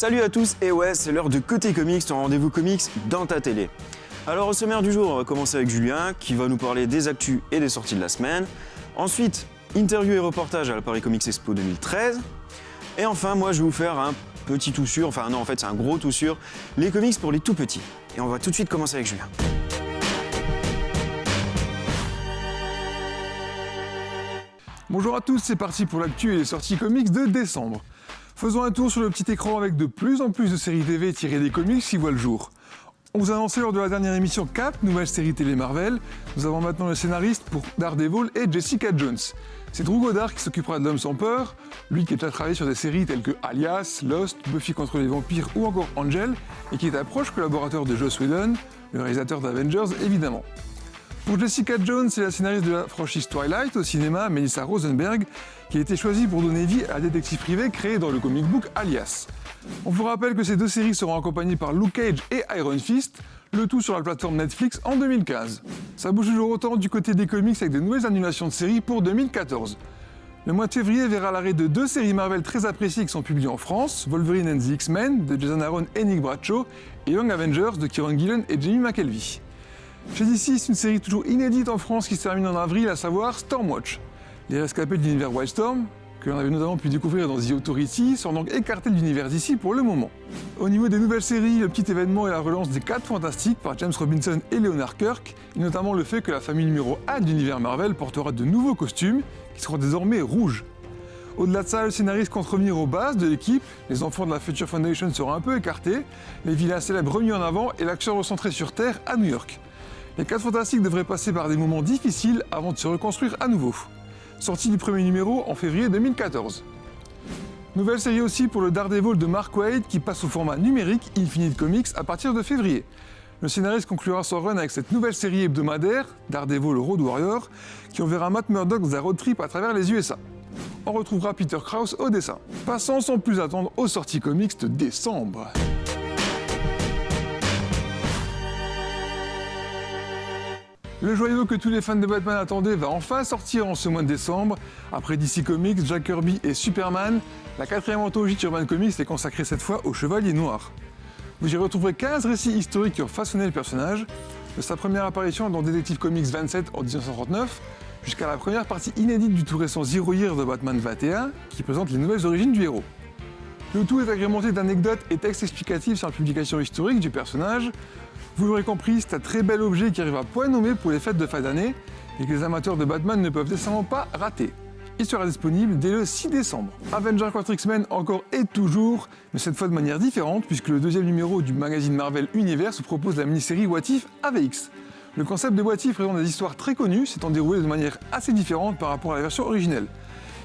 Salut à tous, et ouais, c'est l'heure de Côté Comics, ton rendez-vous comics dans ta télé. Alors au sommaire du jour, on va commencer avec Julien, qui va nous parler des actus et des sorties de la semaine. Ensuite, interview et reportage à la Paris Comics Expo 2013. Et enfin, moi, je vais vous faire un petit tout sûr, enfin non, en fait, c'est un gros tout sûr, les comics pour les tout petits. Et on va tout de suite commencer avec Julien. Bonjour à tous, c'est parti pour l'actu et les sorties comics de décembre. Faisons un tour sur le petit écran avec de plus en plus de séries TV tirées des comics qui voient le jour. On vous a annoncé lors de la dernière émission 4 nouvelles séries télé Marvel. Nous avons maintenant le scénariste pour Daredevil et Jessica Jones. C'est Drew Goddard qui s'occupera de L'Homme sans peur, lui qui a déjà travaillé sur des séries telles que Alias, Lost, Buffy contre les vampires ou encore Angel, et qui est un proche collaborateur de Joss Whedon, le réalisateur d'Avengers évidemment. Pour Jessica Jones, c'est la scénariste de la franchise Twilight au cinéma, Melissa Rosenberg, qui a été choisie pour donner vie à la détective privée créée dans le comic book Alias. On vous rappelle que ces deux séries seront accompagnées par Luke Cage et Iron Fist, le tout sur la plateforme Netflix en 2015. Ça bouge toujours autant du côté des comics avec de nouvelles annulations de séries pour 2014. Le mois de février verra l'arrêt de deux séries Marvel très appréciées qui sont publiées en France, Wolverine and the X-Men de Jason Aaron et Nick Bradshaw, et Young Avengers de Kieron Gillen et Jamie McKelvey. Chez DC, c'est une série toujours inédite en France qui se termine en avril, à savoir Stormwatch. Les rescapés de l'univers Wildstorm, que l'on avait notamment pu découvrir dans The Authority, sont donc écartés de l'univers d'ici pour le moment. Au niveau des nouvelles séries, le petit événement est la relance des 4 Fantastiques par James Robinson et Leonard Kirk, et notamment le fait que la famille numéro 1 de l'univers Marvel portera de nouveaux costumes, qui seront désormais rouges. Au-delà de ça, le scénariste compte revenir aux bases de l'équipe, les enfants de la Future Foundation seront un peu écartés, les vilains célèbres remis en avant et l'action recentrée sur Terre à New York. Les 4 Fantastiques devraient passer par des moments difficiles avant de se reconstruire à nouveau. Sortie du premier numéro en février 2014. Nouvelle série aussi pour le Daredevil de Mark Waid qui passe au format numérique Infinite Comics à partir de février. Le scénariste conclura son run avec cette nouvelle série hebdomadaire, Daredevil Road Warrior, qui enverra Matt Murdock dans un road trip à travers les USA. On retrouvera Peter Krause au dessin. Passons sans plus attendre aux sorties comics de décembre. Le joyau que tous les fans de Batman attendaient va enfin sortir en ce mois de décembre. Après DC Comics, Jack Kirby et Superman, la quatrième anthologie de Urban Comics est consacrée cette fois au Chevalier Noir. Vous y retrouverez 15 récits historiques qui ont façonné le personnage, de sa première apparition dans Detective Comics 27 en 1939, jusqu'à la première partie inédite du tout récent Zero Year de Batman 21, qui présente les nouvelles origines du héros. Le tout est agrémenté d'anecdotes et textes explicatifs sur la publication historique du personnage, vous l'aurez compris, c'est un très bel objet qui arrive à point nommé pour les fêtes de fin d'année et que les amateurs de Batman ne peuvent décemment pas rater. Il sera disponible dès le 6 décembre. Avenger 4 X-Men encore et toujours, mais cette fois de manière différente puisque le deuxième numéro du magazine Marvel Universe propose la mini-série What If AVX. Le concept de What If présente des histoires très connues s'étant déroulées de manière assez différente par rapport à la version originelle.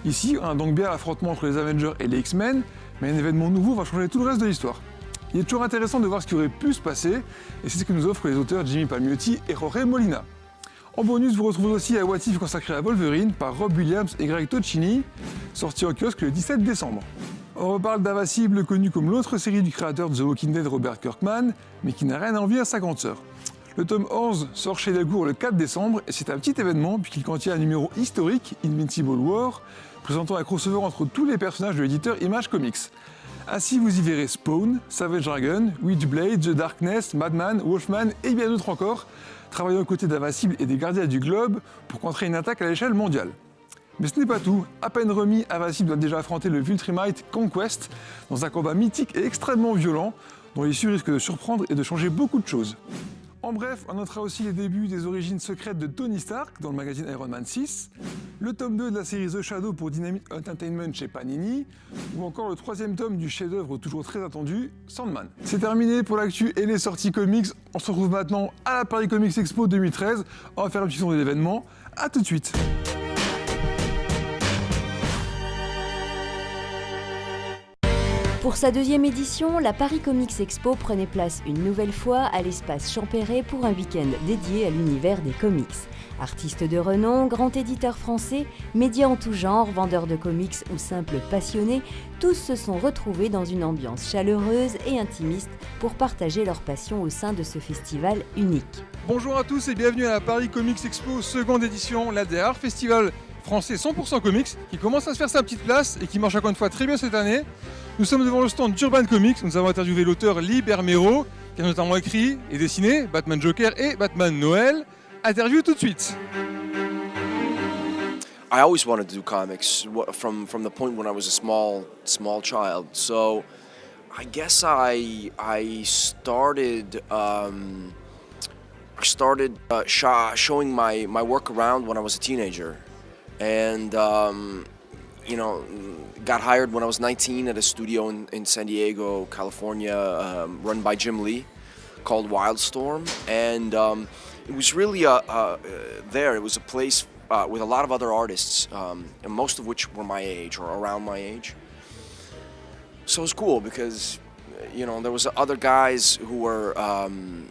Ici, on a donc bien l'affrontement entre les Avengers et les X-Men, mais un événement nouveau va changer tout le reste de l'histoire. Il est toujours intéressant de voir ce qui aurait pu se passer, et c'est ce que nous offrent les auteurs Jimmy Palmiotti et Jorge Molina. En bonus, vous retrouvez aussi un consacré à Wolverine par Rob Williams et Greg Tocchini, sorti en kiosque le 17 décembre. On reparle d'Invincible, connu comme l'autre série du créateur de The Walking Dead Robert Kirkman, mais qui n'a rien à envier à sa grande sœur. Le tome 11 sort chez Delcourt le 4 décembre et c'est un petit événement puisqu'il contient un numéro historique, Invincible War, présentant un crossover entre tous les personnages de l'éditeur Image Comics. Ainsi, vous y verrez Spawn, Savage Dragon, Witchblade, The Darkness, Madman, Wolfman et bien d'autres encore, travaillant aux côtés d'Invincible et des Gardiens du Globe pour contrer une attaque à l'échelle mondiale. Mais ce n'est pas tout. À peine remis, Invincible doit déjà affronter le Viltrumite Conquest dans un combat mythique et extrêmement violent, dont l'issue risque de surprendre et de changer beaucoup de choses. En bref, on notera aussi les débuts des origines secrètes de Tony Stark dans le magazine Iron Man 6, le tome 2 de la série The Shadow pour Dynamite Entertainment chez Panini, ou encore le troisième tome du chef-d'œuvre toujours très attendu, Sandman. C'est terminé pour l'actu et les sorties comics. On se retrouve maintenant à la Paris Comics Expo 2013. On va faire un petit tour de l'événement. A tout de suite Pour sa deuxième édition, la Paris Comics Expo prenait place une nouvelle fois à l'espace Champéret pour un week-end dédié à l'univers des comics. Artistes de renom, grands éditeurs français, médias en tout genre, vendeurs de comics ou simples passionnés, tous se sont retrouvés dans une ambiance chaleureuse et intimiste pour partager leur passion au sein de ce festival unique. Bonjour à tous et bienvenue à la Paris Comics Expo seconde édition, l'ADR Festival français 100% comics qui commence à se faire sa petite place et qui marche encore une fois très bien cette année. Nous sommes devant le stand d'Urban Comics. Nous avons interviewé l'auteur Lee Bermero, qui a notamment écrit et dessiné Batman Joker et Batman Noël. Interview tout de suite. I always wanted to do comics from from the point when I was a small small child. So I guess I I started um, started uh, sh- showing my my work around when I was a teenager, and um, you know got hired when I was 19 at a studio in, in San Diego, California, um, run by Jim Lee, called Wildstorm, and um, it was really a, a, there. It was a place uh, with a lot of other artists, um, and most of which were my age or around my age. So it was cool because, you know, there was other guys who were um,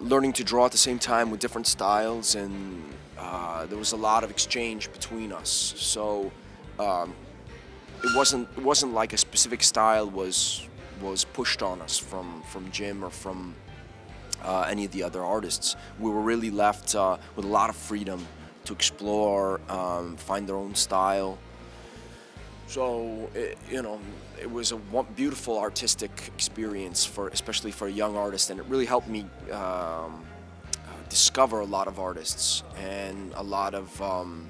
learning to draw at the same time with different styles, and uh, there was a lot of exchange between us. So um, it wasn't it wasn't like a specific style was was pushed on us from from Jim or from uh, any of the other artists. We were really left uh, with a lot of freedom to explore, um, find their own style. So it, you know, it was a beautiful artistic experience for, especially for a young artist, and it really helped me um, uh, discover a lot of artists and a lot of um,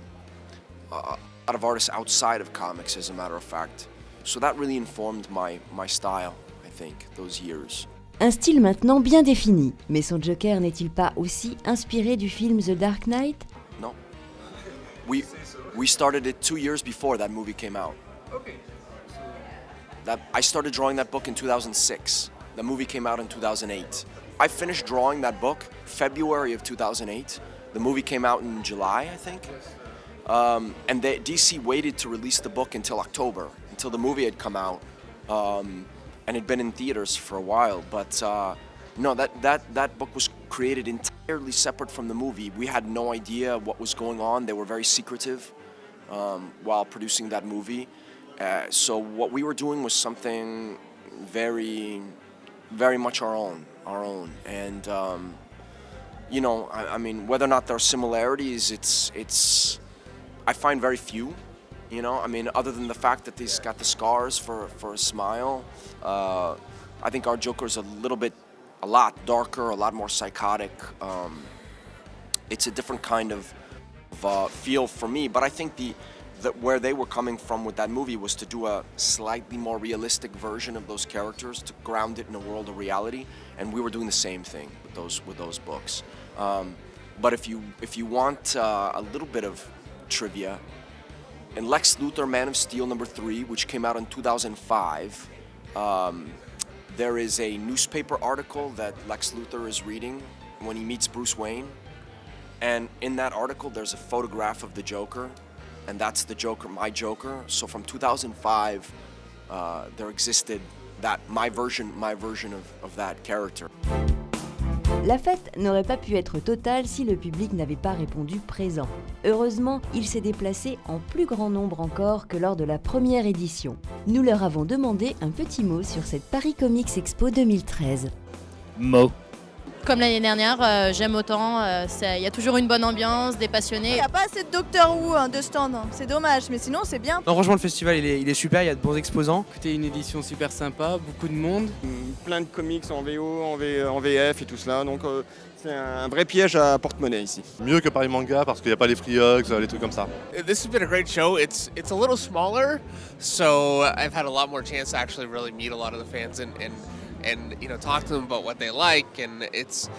a lot of artists outside of comics, as a matter of fact. So that really informed my my style, I think, those years. Un style maintenant bien défini, mais son Joker n'est-il pas aussi inspiré du film The Dark Knight No. We we started it two years before that movie came out. Okay. That I started drawing that book in 2006. The movie came out in 2008. I finished drawing that book February of 2008. The movie came out in July, I think. Um, and they, DC waited to release the book until October, until the movie had come out, um, and had been in theaters for a while. But uh, no, that, that, that book was created entirely separate from the movie. We had no idea what was going on. They were very secretive um, while producing that movie. Uh, so what we were doing was something very, very much our own, our own. And um, you know, I, I mean, whether or not there are similarities, it's it's. I find very few. You know, I mean, other than the fact that he's got the scars for for a smile, uh, I think our Joker's a little bit, a lot darker, a lot more psychotic. Um, it's a different kind of, of uh, feel for me. But I think the that where they were coming from with that movie was to do a slightly more realistic version of those characters to ground it in a world of reality, and we were doing the same thing with those with those books. Um, but if you if you want uh, a little bit of trivia, in Lex Luthor Man of Steel number three, which came out in 2005, um, there is a newspaper article that Lex Luthor is reading when he meets Bruce Wayne. And in that article, there's a photograph of the Joker, and that's the Joker, my Joker. So from 2005, uh, there existed that my version, my version of, of that character. La fête n'aurait pas pu être totale si le public n'avait pas répondu présent. Heureusement, il s'est déplacé en plus grand nombre encore que lors de la première édition. Nous leur avons demandé un petit mot sur cette Paris Comics Expo 2013. Mo. Comme l'année dernière, euh, j'aime autant. euh, Il y a toujours une bonne ambiance, des Il passionnés. n'y a pas assez de Doctor Who hein, de stand, hein. c'est dommage, mais sinon c'est bien. Non, franchement, le festival il est, il est super, il y a de bons exposants. C'était une édition super sympa, beaucoup de monde. plein de comics en VO, en, V- en VF et tout cela. Donc euh, c'est un vrai piège à porte-monnaie ici. Mieux que Paris Manga parce qu'il n'y a pas les free hugs, les trucs comme ça. This has been a great show. It's it's a little smaller, so I've had a lot more chance to actually really meet a lot of the fans and and, and you know talk to them about what they like, and it's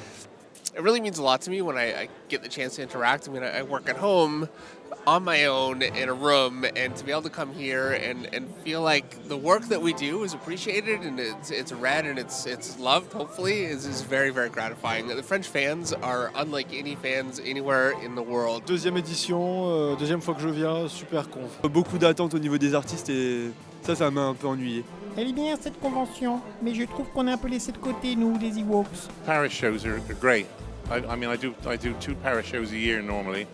it really means a lot to me when I, I get the chance to interact. I mean, I, I work at home on my own in a room, and to be able to come here and, and feel like the work that we do is appreciated and it's it's read and it's it's loved. Hopefully, is is very very gratifying. The French fans are unlike any fans anywhere in the world. Deuxième édition, euh, deuxième fois que je viens, super conf. Beaucoup d'attentes au niveau des artistes et ça, ça m'a un peu ennuyé. Elle est bien cette convention, mais je trouve qu'on est un peu laissé de côté, nous, les Ewoks. Paris shows are, great. I, I mean, I do I do two Paris shows a year normally,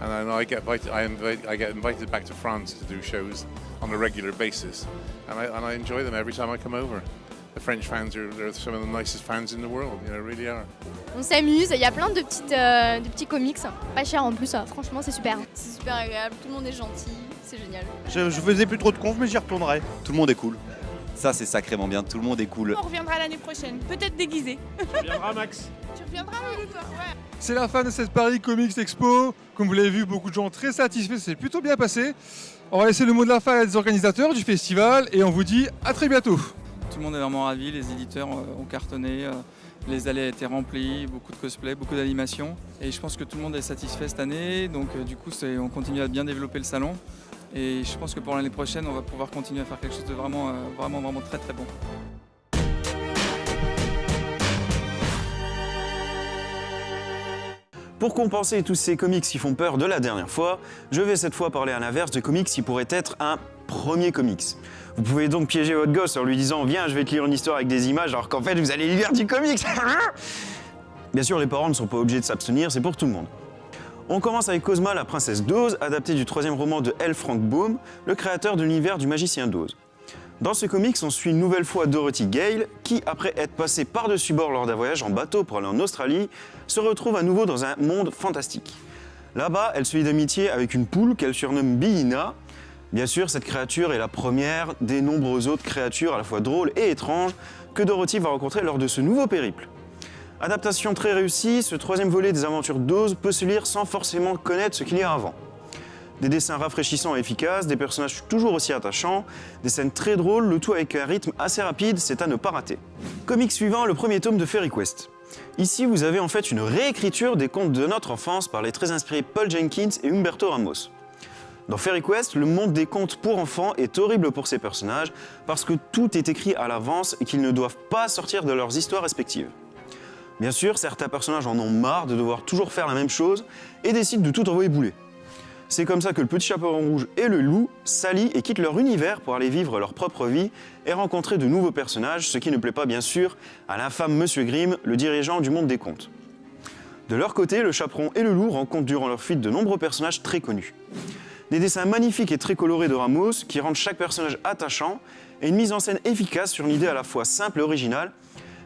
and I, know I get invited. I, invite, I get invited back to France to do shows on a regular basis, and I, and I enjoy them every time I come over. The French fans are they're some of the nicest fans in the world. You know, really are. On s'amuse, il y a plein de, petites, euh, de petits comics, pas cher en plus, euh, franchement c'est super. C'est super agréable, tout le monde est gentil, c'est génial. Je, je faisais plus trop de conf, mais j'y retournerai. Tout le monde est cool. Ça, c'est sacrément bien. Tout le monde est cool. On reviendra l'année prochaine, peut-être déguisé. Tu reviendras, Max Ouais. C'est la fin de cette Paris Comics Expo. Comme vous l'avez vu, beaucoup de gens très satisfaits, c'est plutôt bien passé. On va laisser le mot de la fin à des organisateurs du festival et on vous dit à très bientôt. Tout le monde est vraiment ravi, les éditeurs ont cartonné, euh, les allées étaient remplies, beaucoup de cosplay, beaucoup d'animations. Et je pense que tout le monde est satisfait cette année, donc euh, du coup c'est- on continue à bien développer le salon. Et je pense que pour l'année prochaine, on va pouvoir continuer à faire quelque chose de vraiment, euh, vraiment, vraiment très très bon. Pour compenser tous ces comics qui font peur de la dernière fois, je vais cette fois parler à l'inverse de comics qui pourraient être un premier comics. Vous pouvez donc piéger votre gosse en lui disant Viens, je vais te lire une histoire avec des images, alors qu'en fait vous allez lire du comics Bien sûr, les parents ne sont pas obligés de s'abstenir, c'est pour tout le monde. On commence avec Cosma, la princesse d'Oz, adaptée du troisième roman de L. Frank Baum, le créateur de l'univers du magicien d'Oz. Dans ce comics, on suit une nouvelle fois Dorothy Gale, qui, après être passée par-dessus bord lors d'un voyage en bateau pour aller en Australie, se retrouve à nouveau dans un monde fantastique. Là-bas, elle se lie d'amitié avec une poule qu'elle surnomme Billina. Bien sûr, cette créature est la première des nombreuses autres créatures à la fois drôles et étranges que Dorothy va rencontrer lors de ce nouveau périple. Adaptation très réussie, ce troisième volet des aventures d'Oz peut se lire sans forcément connaître ce qu'il y a avant. Des dessins rafraîchissants et efficaces, des personnages toujours aussi attachants, des scènes très drôles, le tout avec un rythme assez rapide, c'est à ne pas rater. Comic suivant, le premier tome de Fairy Quest. Ici, vous avez en fait une réécriture des contes de notre enfance par les très inspirés Paul Jenkins et Humberto Ramos. Dans Fairy Quest, le monde des contes pour enfants est horrible pour ces personnages parce que tout est écrit à l'avance et qu'ils ne doivent pas sortir de leurs histoires respectives. Bien sûr, certains personnages en ont marre de devoir toujours faire la même chose et décident de tout envoyer bouler. C'est comme ça que le petit chaperon rouge et le loup s'allient et quittent leur univers pour aller vivre leur propre vie et rencontrer de nouveaux personnages, ce qui ne plaît pas bien sûr à l'infâme Monsieur Grimm, le dirigeant du monde des contes. De leur côté, le chaperon et le loup rencontrent durant leur fuite de nombreux personnages très connus. Des dessins magnifiques et très colorés de Ramos qui rendent chaque personnage attachant et une mise en scène efficace sur une idée à la fois simple et originale.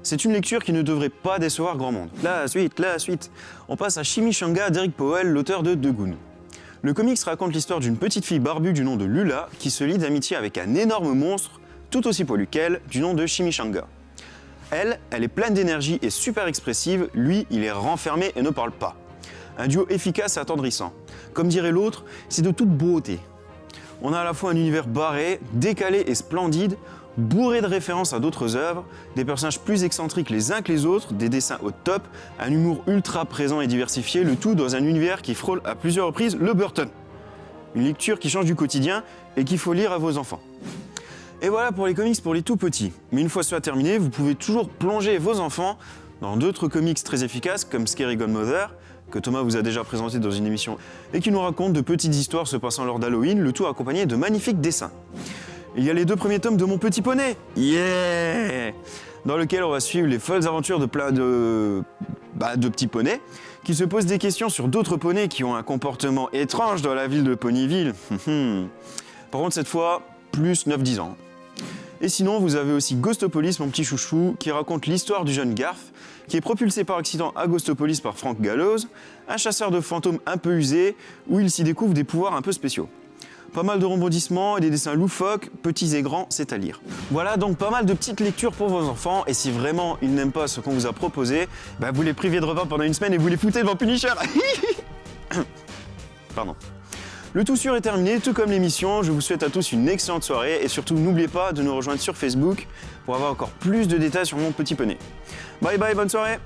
C'est une lecture qui ne devrait pas décevoir grand monde. La suite, la suite. On passe à Chimichanga d'Eric Powell, l'auteur de Degoon. Le comics raconte l'histoire d'une petite fille barbue du nom de Lula qui se lie d'amitié avec un énorme monstre, tout aussi poilu qu'elle, du nom de Chimichanga. Elle, elle est pleine d'énergie et super expressive, lui, il est renfermé et ne parle pas. Un duo efficace et attendrissant. Comme dirait l'autre, c'est de toute beauté. On a à la fois un univers barré, décalé et splendide, bourré de références à d'autres œuvres, des personnages plus excentriques les uns que les autres, des dessins au top, un humour ultra présent et diversifié, le tout dans un univers qui frôle à plusieurs reprises le Burton. Une lecture qui change du quotidien et qu'il faut lire à vos enfants. Et voilà pour les comics pour les tout petits. Mais une fois cela terminé, vous pouvez toujours plonger vos enfants dans d'autres comics très efficaces comme Scary Godmother, que Thomas vous a déjà présenté dans une émission, et qui nous raconte de petites histoires se passant lors d'Halloween, le tout accompagné de magnifiques dessins. Il y a les deux premiers tomes de Mon Petit Poney, yeah Dans lequel on va suivre les folles aventures de plein de, bah, de petits poneys, qui se posent des questions sur d'autres poneys qui ont un comportement étrange dans la ville de Ponyville. Par contre, cette fois, plus 9-10 ans. Et sinon, vous avez aussi Ghostopolis, mon petit chouchou, qui raconte l'histoire du jeune Garth, qui est propulsé par accident à Ghostopolis par Frank Gallows, un chasseur de fantômes un peu usé, où il s'y découvre des pouvoirs un peu spéciaux. Pas mal de rebondissements et des dessins loufoques, petits et grands, c'est à lire. Voilà donc pas mal de petites lectures pour vos enfants, et si vraiment ils n'aiment pas ce qu'on vous a proposé, bah vous les privez de repas pendant une semaine et vous les foutez devant Punisher Pardon. Le tout sûr est terminé, tout comme l'émission. Je vous souhaite à tous une excellente soirée et surtout n'oubliez pas de nous rejoindre sur Facebook pour avoir encore plus de détails sur mon petit poney. Bye bye, bonne soirée